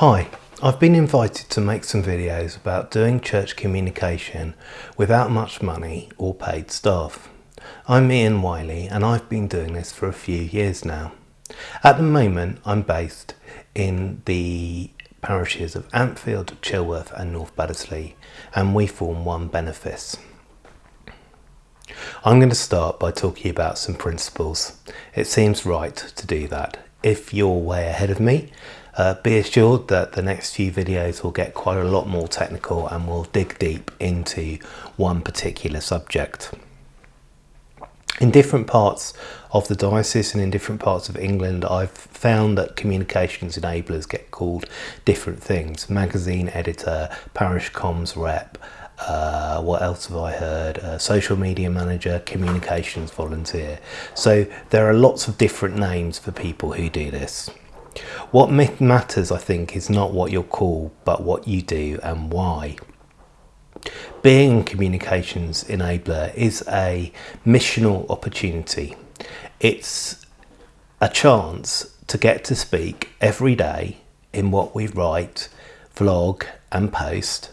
Hi, I've been invited to make some videos about doing church communication without much money or paid staff. I'm Ian Wiley and I've been doing this for a few years now. At the moment I'm based in the parishes of Ampfield, Chilworth and North Baddesley and we form one benefice. I'm going to start by talking about some principles. It seems right to do that. If you're way ahead of me, uh, be assured that the next few videos will get quite a lot more technical and we'll dig deep into one particular subject. In different parts of the diocese and in different parts of England, I've found that communications enablers get called different things. Magazine editor, parish comms rep, uh, what else have I heard? Uh, social media manager, communications volunteer. So there are lots of different names for people who do this. What matters, I think, is not what you're called, but what you do and why. Being a communications enabler is a missional opportunity. It's a chance to get to speak every day in what we write, vlog and post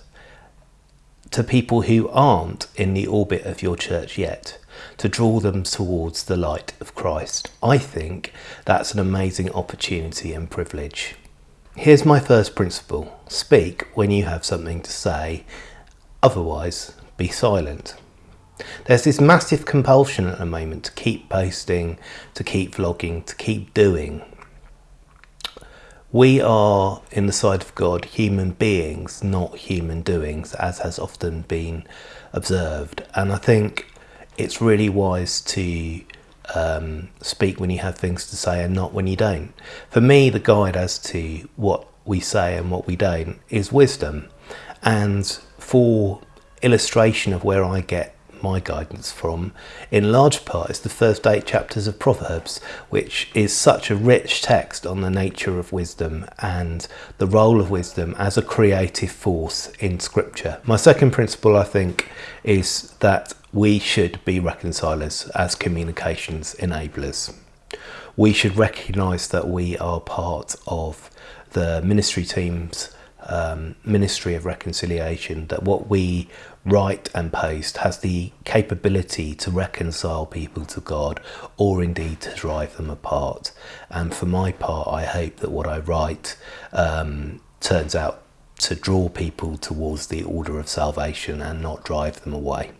to people who aren't in the orbit of your church yet, to draw them towards the light of Christ. I think that's an amazing opportunity and privilege. Here's my first principle. Speak when you have something to say, otherwise be silent. There's this massive compulsion at the moment to keep posting, to keep vlogging, to keep doing. We are, in the sight of God, human beings, not human doings, as has often been observed. And I think it's really wise to um, speak when you have things to say and not when you don't. For me, the guide as to what we say and what we don't is wisdom. And for illustration of where I get my guidance from, in large part, is the first eight chapters of Proverbs, which is such a rich text on the nature of wisdom and the role of wisdom as a creative force in Scripture. My second principle, I think, is that we should be reconcilers as communications enablers. We should recognise that we are part of the ministry team's um, ministry of reconciliation, that what we write and post has the capability to reconcile people to God or indeed to drive them apart. And for my part, I hope that what I write um, turns out to draw people towards the order of salvation and not drive them away.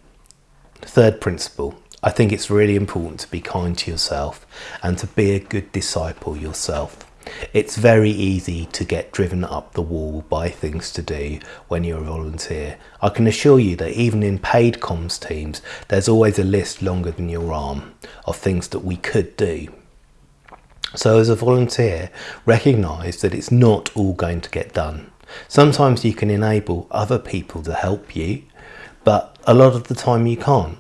Third principle, I think it's really important to be kind to yourself and to be a good disciple yourself. It's very easy to get driven up the wall by things to do when you're a volunteer. I can assure you that even in paid comms teams, there's always a list longer than your arm of things that we could do. So as a volunteer, recognise that it's not all going to get done. Sometimes you can enable other people to help you, but a lot of the time you can't.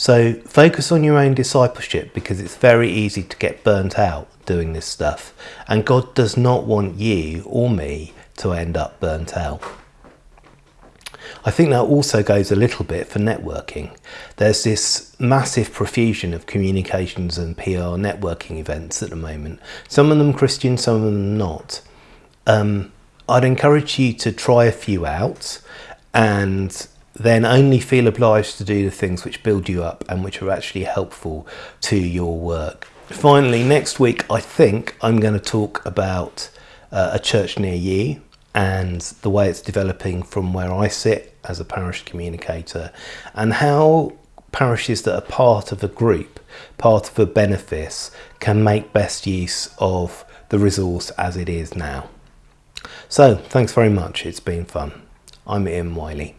So focus on your own discipleship because it's very easy to get burnt out doing this stuff. And God does not want you or me to end up burnt out. I think that also goes a little bit for networking. There's this massive profusion of communications and PR networking events at the moment. Some of them Christian, some of them not. Um, I'd encourage you to try a few out and then only feel obliged to do the things which build you up and which are actually helpful to your work. Finally, next week, I think I'm going to talk about uh, a church near you and the way it's developing from where I sit as a parish communicator and how parishes that are part of a group, part of a benefice, can make best use of the resource as it is now. So, thanks very much. It's been fun. I'm Ian Wiley.